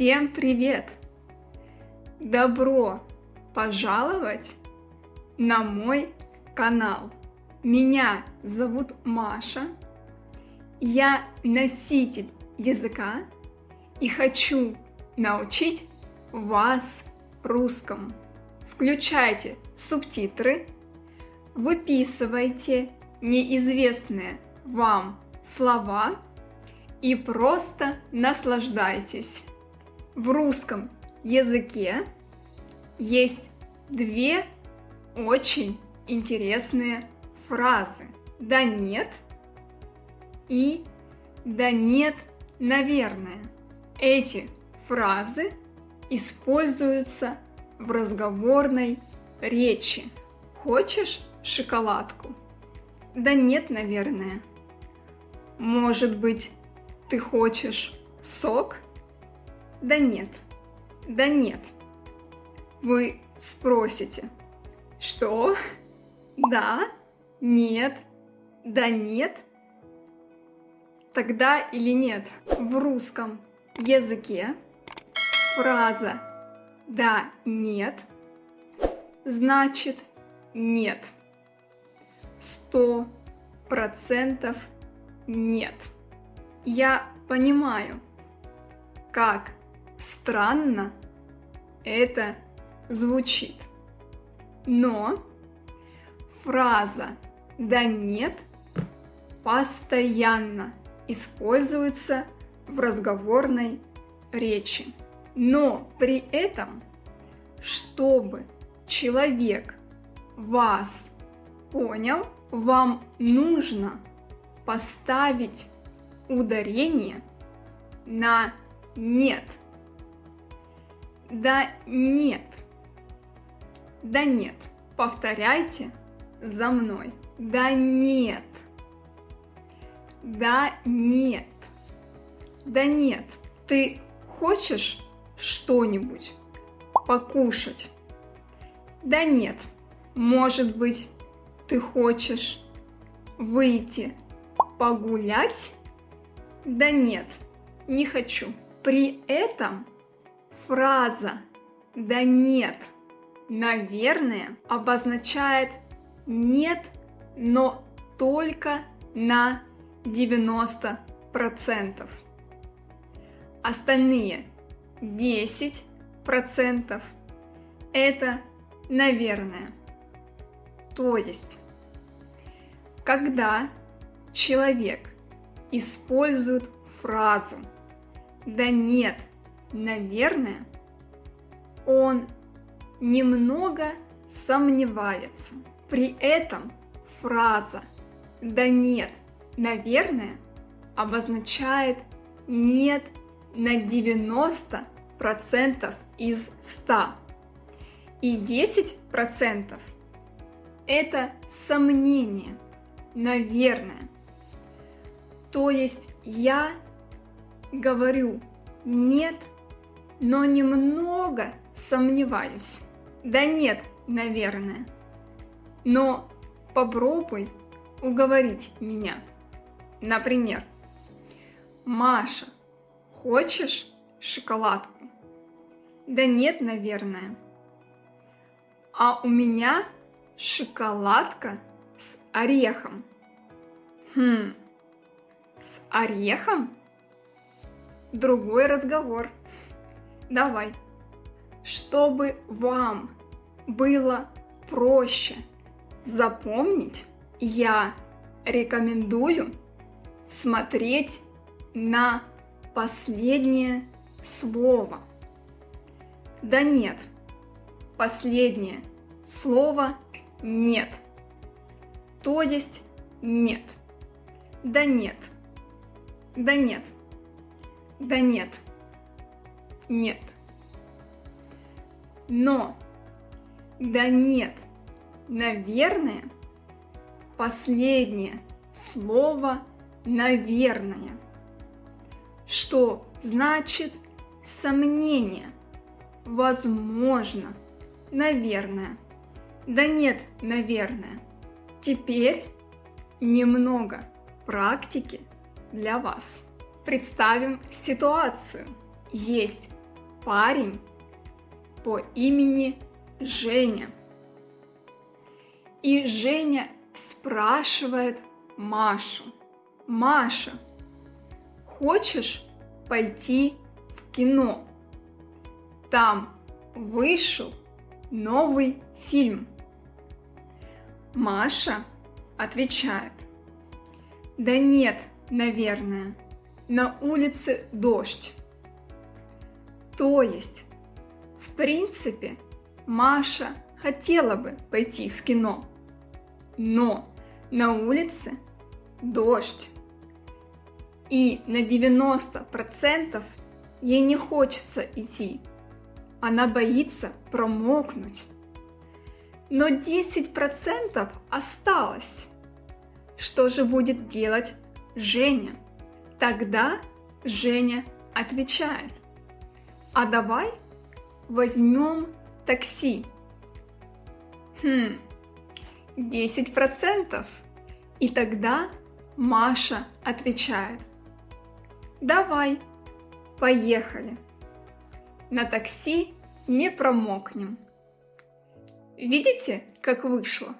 Всем привет! Добро пожаловать на мой канал. Меня зовут Маша. Я носитель языка и хочу научить вас русскому. Включайте субтитры, выписывайте неизвестные вам слова и просто наслаждайтесь. В русском языке есть две очень интересные фразы. Да нет и да нет, наверное. Эти фразы используются в разговорной речи. Хочешь шоколадку? Да нет, наверное. Может быть, ты хочешь сок? Да нет. Да нет. Вы спросите. Что? Да? Нет? Да нет? Тогда или нет? В русском языке фраза «да, нет» значит «нет». Сто процентов нет. Я понимаю, как странно это звучит. Но фраза «да нет» постоянно используется в разговорной речи. Но при этом, чтобы человек вас понял, вам нужно поставить ударение на нет. Да нет. Да нет. Повторяйте за мной. Да нет. Да нет. Да нет. Ты хочешь что-нибудь покушать? Да нет. Может быть, ты хочешь выйти погулять? Да нет, не хочу. При этом фраза «да нет», наверное, обозначает «нет, но только на 90%. Остальные 10% это наверное. То есть, когда человек использует фразу «да нет, наверное», он немного сомневается. При этом фраза «да нет, наверное» обозначает «нет на 90% из 100». И 10% это сомнение, наверное. То есть я говорю нет, но немного сомневаюсь. Да нет, наверное. Но попробуй уговорить меня. Например, Маша, хочешь шоколадку? Да нет, наверное. А у меня шоколадка с орехом. Хм, с орехом? Другой разговор. Давай. Чтобы вам было проще запомнить, я рекомендую смотреть на последнее слово. Да нет, последнее слово нет. То есть нет. Да нет. Да нет. Да нет. Нет. Но. Да нет. Наверное. Последнее слово наверное. Что значит сомнение? Возможно. Наверное. Да нет, наверное. Теперь немного практики для вас. Представим ситуацию. Есть парень по имени Женя. И Женя спрашивает Машу. Маша, хочешь пойти в кино? Там вышел новый фильм. Маша отвечает. Да нет, наверное. На улице дождь. То есть, в принципе, Маша хотела бы пойти в кино, но на улице дождь. И на 90% ей не хочется идти. Она боится промокнуть. Но 10% осталось. Что же будет делать Женя? Тогда Женя отвечает. А давай возьмем такси. Хм, 10%. И тогда Маша отвечает. Давай, поехали. На такси не промокнем. Видите, как вышло?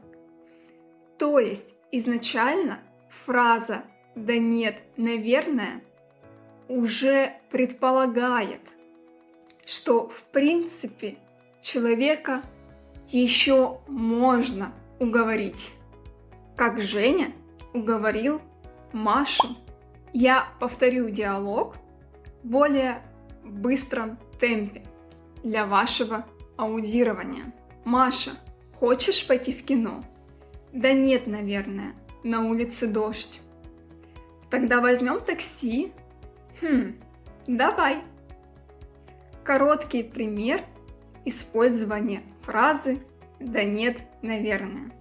То есть изначально фраза «да нет, наверное» уже предполагает, что в принципе человека еще можно уговорить. Как Женя уговорил Машу. Я повторю диалог в более быстром темпе для вашего аудирования. Маша, хочешь пойти в кино? Да нет, наверное, на улице дождь. Тогда возьмем такси. Хм, давай. Короткий пример использования фразы «да нет, наверное».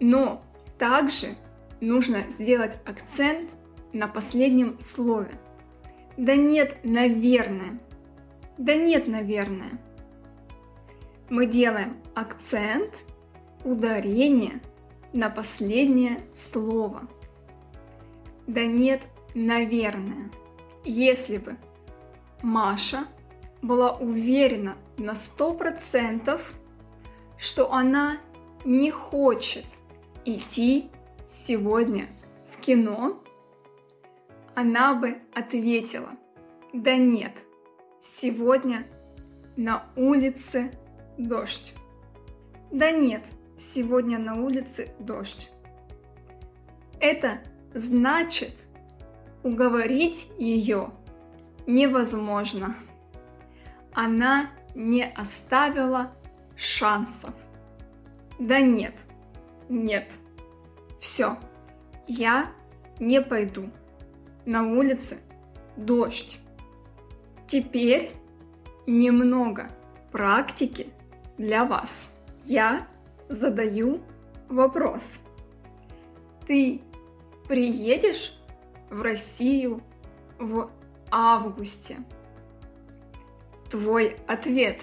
Но также нужно сделать акцент на последнем слове. Да нет, наверное. Да нет, наверное. Мы делаем акцент, ударение на последнее слово. Да нет, наверное. Если бы Маша была уверена на сто процентов, что она не хочет идти сегодня в кино, она бы ответила, да нет, сегодня на улице дождь. Да нет, сегодня на улице дождь. Это значит, уговорить ее невозможно. Она не оставила шансов. Да нет, нет. Все, я не пойду. На улице дождь. Теперь немного практики для вас. Я задаю вопрос. Ты приедешь в Россию в августе? Твой ответ.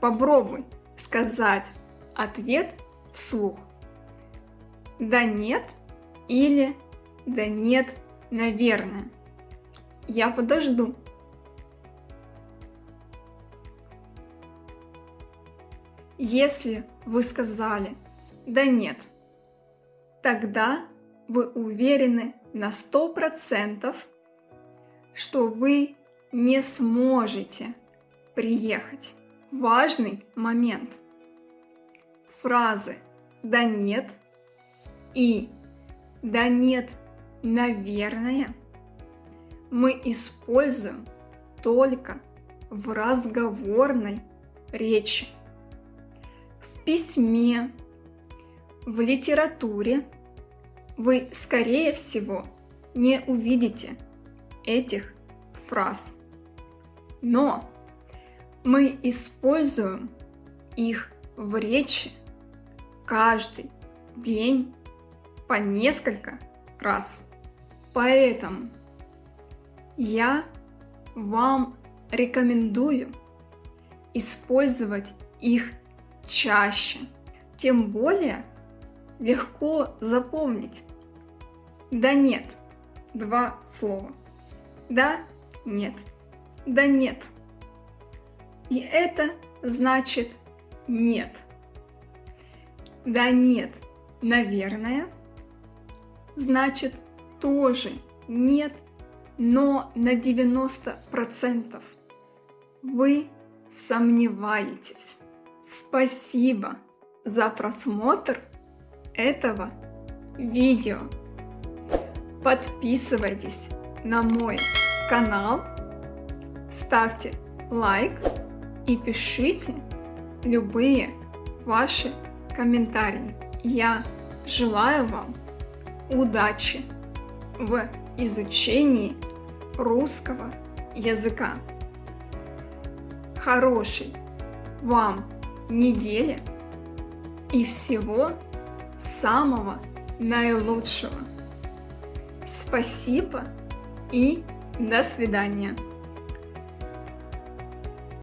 Попробуй сказать ответ вслух. Да нет или да нет, наверное. Я подожду. Если вы сказали «да нет», тогда вы уверены на сто процентов, что вы не сможете приехать. Важный момент. Фразы «да нет» и «да нет, наверное» мы используем только в разговорной речи в письме, в литературе вы, скорее всего, не увидите этих фраз. Но мы используем их в речи каждый день по несколько раз. Поэтому я вам рекомендую использовать их чаще. Тем более легко запомнить. Да нет. Два слова. Да, нет. да нет. И это значит нет. Да нет, наверное, значит тоже нет, но на 90% вы сомневаетесь. Спасибо за просмотр этого видео. Подписывайтесь на мой канал, ставьте лайк и пишите любые ваши комментарии. Я желаю вам удачи в изучении русского языка. Хорошей вам недели и всего самого наилучшего. Спасибо и до свидания.